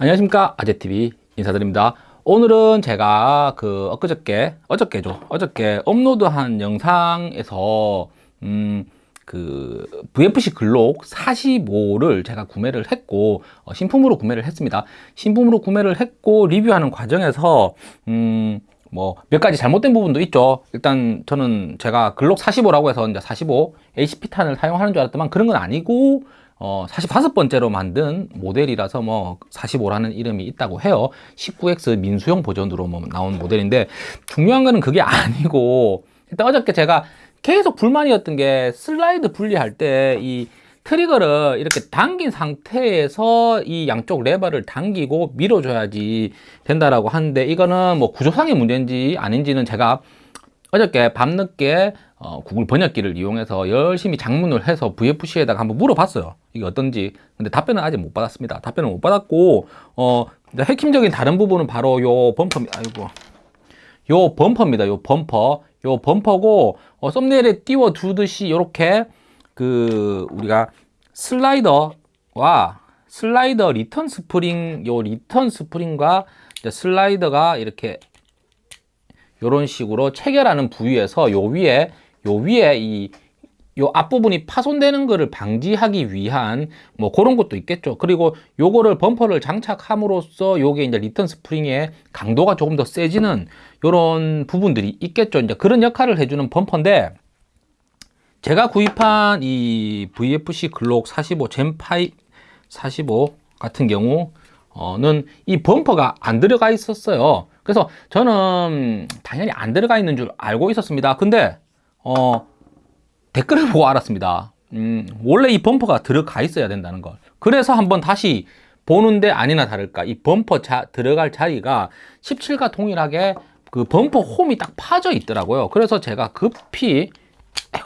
안녕하십니까. 아재TV 인사드립니다. 오늘은 제가 그 엊그저께 어저께죠. 어저께 업로드한 영상에서 음 그 VFC 글록 45를 제가 구매를 했고 어, 신품으로 구매를 했습니다. 신품으로 구매를 했고 리뷰하는 과정에서 음 뭐 몇 가지 잘못된 부분도 있죠. 일단 저는 제가 글록 45라고 해서 이제 45 HP탄을 사용하는 줄 알았더만 그런 건 아니고 어, 45번째로 만든 모델이라서 뭐 45라는 이름이 있다고 해요. 19X 민수용 버전으로 뭐 나온 모델인데 중요한 거는 그게 아니고 일단 어저께 제가 계속 불만이었던 게 슬라이드 분리할 때이 트리거를 이렇게 당긴 상태에서 이 양쪽 레버를 당기고 밀어줘야지 된다라고 하는데 이거는 뭐 구조상의 문제인지 아닌지는 제가 어저께 밤늦게 어, 구글 번역기를 이용해서 열심히 장문을 해서 VFC에다가 한번 물어봤어요. 이게 어떤지. 근데 답변은 아직 못 받았습니다. 답변을 못 받았고 어 핵심적인 다른 부분은 바로 요 범퍼 아이고. 요 범퍼입니다. 요 범퍼. 요 범퍼고 어, 썸네일에 띄워 두듯이 이렇게 그 우리가 슬라이더와 슬라이더 리턴 스프링 요 리턴 스프링과 슬라이더가 이렇게 이런 식으로 체결하는 부위에서 요 위에 요 위에 이 요 앞부분이 파손되는 것을 방지하기 위한 뭐 그런 것도 있겠죠. 그리고 요거를 범퍼를 장착함으로써 요게 이제 리턴 스프링의 강도가 조금 더 세지는 요런 부분들이 있겠죠. 이제 그런 역할을 해주는 범퍼인데 제가 구입한 이 VFC 글록 45 Gen5 45 같은 경우는 이 범퍼가 안 들어가 있었어요. 그래서 저는 당연히 안 들어가 있는 줄 알고 있었습니다. 근데 어, 댓글을 보고 알았습니다. 음, 원래 이 범퍼가 들어가 있어야 된다는 걸. 그래서 한번 다시 보는데 아니나 다를까 이 범퍼 자, 들어갈 자리가 17과 동일하게 그 범퍼 홈이 딱 파져 있더라고요. 그래서 제가 급히 아이고,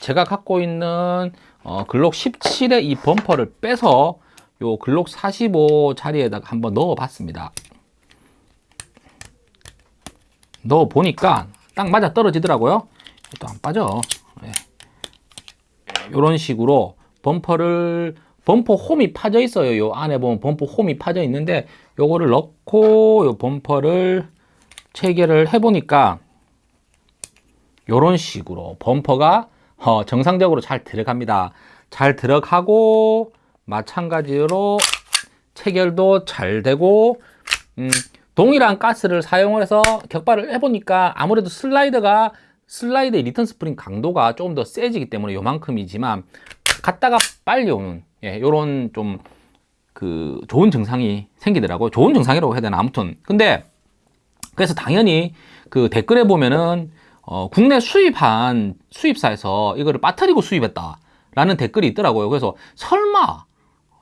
제가 갖고 있는 어, 글록 17의 이 범퍼를 빼서 요 글록 45 자리에다가 한번 넣어 봤습니다. 넣어 보니까 딱 맞아 떨어지더라고요. 또 안 빠져. 네. 이런 식으로 범퍼를 범퍼 홈이 파져 있어요. 요 안에 보면 범퍼 홈이 파져 있는데 요거를 넣고 요 범퍼를 체결을 해 보니까 요런 식으로 범퍼가 어, 정상적으로 잘 들어갑니다. 잘 들어가고 마찬가지로 체결도 잘 되고 음, 동일한 가스를 사용을 해서 격발을 해보니까 아무래도 슬라이드가 슬라이드의 리턴 스프링 강도가 조금 더 세지기 때문에 요만큼이지만 갔다가 빨리 오는 예, 요런 좀 그 좋은 증상이 생기더라고요 좋은 증상이라고 해야 되나? 아무튼. 근데 그래서 당연히 그 댓글에 보면은 어, 국내 수입한 수입사에서 이거를 빠뜨리고 수입했다 라는 댓글이 있더라고요. 그래서 설마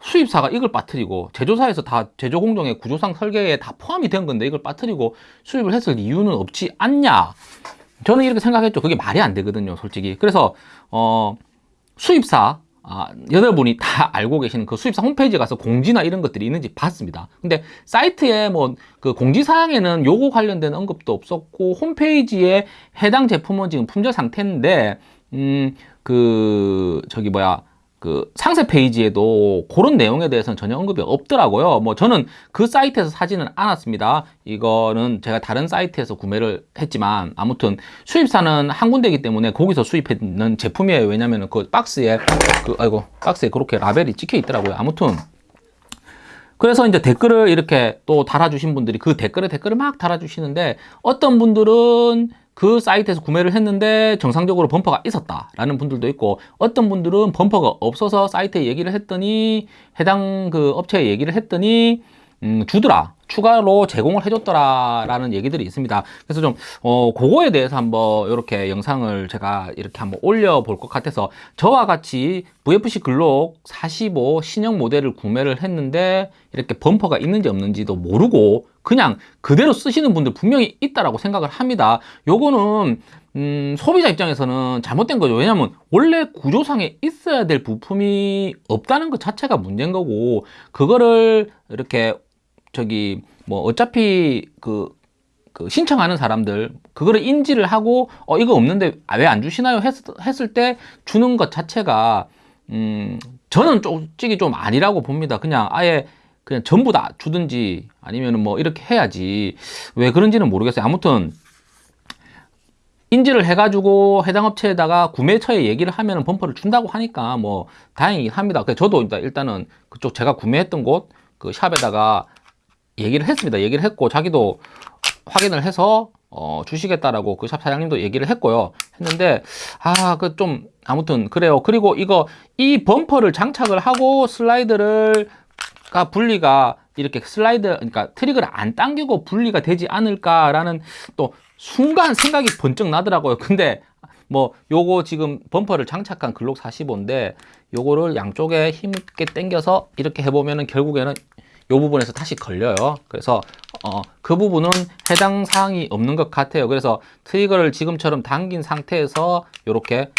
수입사가 이걸 빠뜨리고 제조사에서 다 제조 공정의 구조상 설계에 다 포함이 된 건데 이걸 빠뜨리고 수입을 했을 이유는 없지 않냐? 저는 이렇게 생각했죠. 그게 말이 안 되거든요 솔직히. 그래서 어 수입사 아, 여러분이 다 알고 계시는 그 수입사 홈페이지에 가서 공지나 이런 것들이 있는지 봤습니다. 근데 사이트에 뭐 그 공지사항에는 요거 관련된 언급도 없었고 홈페이지에 해당 제품은 지금 품절 상태인데 음 그 저기 뭐야 그 상세 페이지에도 그런 내용에 대해서는 전혀 언급이 없더라고요. 뭐 저는 그 사이트에서 사지는 않았습니다. 이거는 제가 다른 사이트에서 구매를 했지만 아무튼 수입사는 한 군데이기 때문에 거기서 수입했는 제품이에요. 왜냐면 그 박스에 그 아이고 박스에 그렇게 라벨이 찍혀 있더라고요. 아무튼. 그래서 이제 댓글을 이렇게 또 달아주신 분들이 그 댓글에 댓글을 막 달아주시는데 어떤 분들은 그 사이트에서 구매를 했는데 정상적으로 범퍼가 있었다 라는 분들도 있고 어떤 분들은 범퍼가 없어서 사이트에 얘기를 했더니 해당 그 업체에 얘기를 했더니 음, 주더라 추가로 제공을 해줬더라 라는 얘기들이 있습니다. 그래서 좀 어, 그거에 대해서 한번 이렇게 영상을 제가 이렇게 한번 올려볼 것 같아서 저와 같이 VFC 글록 45 신형 모델을 구매를 했는데 이렇게 범퍼가 있는지 없는지도 모르고 그냥 그대로 쓰시는 분들 분명히 있다라고 생각을 합니다. 요거는 음, 소비자 입장에서는 잘못된 거죠. 왜냐면 원래 구조상에 있어야 될 부품이 없다는 것 자체가 문제인 거고 그거를 이렇게 저기 뭐 어차피 그, 그 신청하는 사람들 그거를 인지를 하고 어 이거 없는데 왜안 주시나요 했, 했을 때 주는 것 자체가 음 저는 솔직히 좀 아니라고 봅니다 그냥 아예 그냥 전부 다 주든지 아니면 뭐 이렇게 해야지 왜 그런지는 모르겠어요. 아무튼 인지를 해가지고 해당 업체에다가 구매처에 얘기를 하면 범퍼를 준다고 하니까 뭐 다행이긴 합니다. 그래서 저도 일단 일단은 그쪽 제가 구매했던 곳 그 샵에다가 얘기를 했습니다. 얘기를 했고 자기도 확인을 해서 어, 주시겠다라고 그 샵 사장님도 얘기를 했고요. 했는데 아 그 좀 아무튼 그래요. 그리고 이거 이 범퍼를 장착을 하고 슬라이드를 가 분리가 이렇게 슬라이드 그러니까 트릭을 안 당기고 분리가 되지 않을까라는 또 순간 생각이 번쩍 나더라고요. 근데 뭐 요거 지금 범퍼를 장착한 글록 45인데 요거를 양쪽에 힘있게 당겨서 이렇게 해보면은 결국에는 요 부분에서 다시 걸려요. 그래서 어, 그 부분은 해당 사항이 없는 것 같아요. 그래서 트리거를 지금처럼 당긴 상태에서 이렇게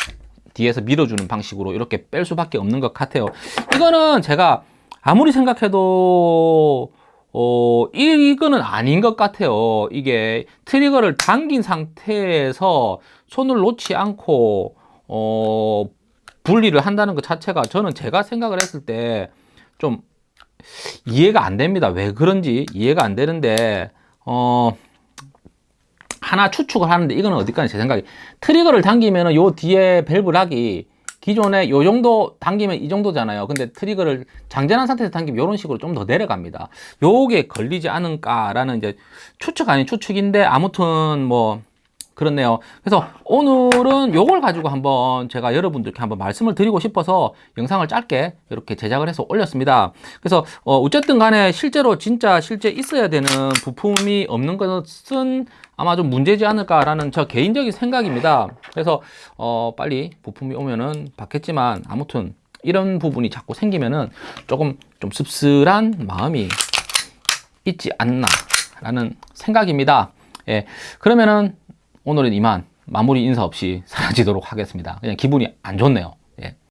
뒤에서 밀어주는 방식으로 이렇게 뺄 수밖에 없는 것 같아요. 이거는 제가 아무리 생각해도 어, 이- 이거는 아닌 것 같아요. 이게 트리거를 당긴 상태에서 손을 놓지 않고 어, 분리를 한다는 것 자체가 저는 제가 생각을 했을 때 좀 이해가 안 됩니다. 왜 그런지 이해가 안 되는데 어 하나 추측을 하는데 이거는 어디까지 제 생각이 트리거를 당기면 은 요 뒤에 밸브락이 기존에 요 정도 당기면 이 정도잖아요. 근데 트리거를 장전한 상태에서 당기면 이런 식으로 좀 더 내려갑니다. 요게 걸리지 않을까 라는 이제 추측 아닌 추측인데 아무튼 뭐 그렇네요. 그래서 오늘은 요걸 가지고 한번 제가 여러분들께 한번 말씀을 드리고 싶어서 영상을 짧게 이렇게 제작을 해서 올렸습니다. 그래서 어, 어쨌든 간에 실제로 진짜 실제 있어야 되는 부품이 없는 것은 아마 좀 문제지 않을까라는 저 개인적인 생각입니다. 그래서 어, 빨리 부품이 오면은 받겠지만 아무튼 이런 부분이 자꾸 생기면은 조금 좀 씁쓸한 마음이 있지 않나 라는 생각입니다. 예, 그러면은 오늘은 이만 마무리 인사 없이 사라지도록 하겠습니다. 그냥 기분이 안 좋네요. 예.